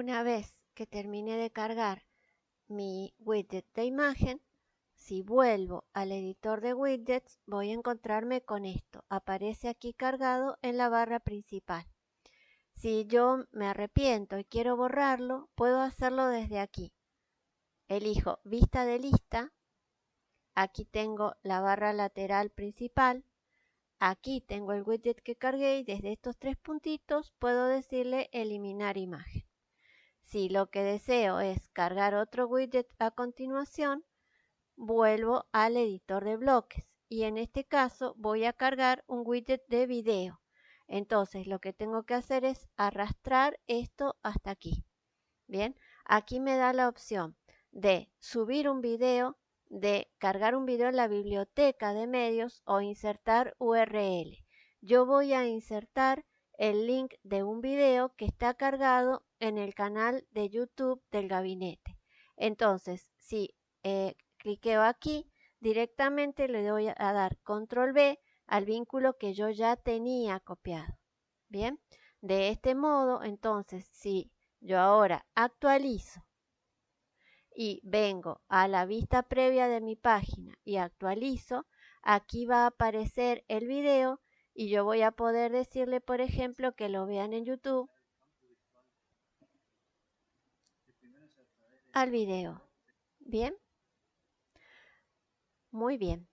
Una vez que termine de cargar mi widget de imagen, si vuelvo al editor de widgets, voy a encontrarme con esto. Aparece aquí cargado en la barra principal. Si yo me arrepiento y quiero borrarlo, puedo hacerlo desde aquí. Elijo vista de lista. Aquí tengo la barra lateral principal. Aquí tengo el widget que cargué y desde estos tres puntitos puedo decirle eliminar imagen. Si lo que deseo es cargar otro widget a continuación, vuelvo al editor de bloques y en este caso voy a cargar un widget de video. Entonces lo que tengo que hacer es arrastrar esto hasta aquí. Bien, aquí me da la opción de subir un video, de cargar un video en la biblioteca de medios o insertar URL. Yo voy a insertar el link de un video que está cargado en el canal de YouTube del gabinete. Entonces, si eh, cliqueo aquí, directamente le doy a dar control B al vínculo que yo ya tenía copiado. Bien, de este modo, entonces, si yo ahora actualizo y vengo a la vista previa de mi página y actualizo, aquí va a aparecer el video y yo voy a poder decirle, por ejemplo, que lo vean en YouTube al video. ¿Bien? Muy bien.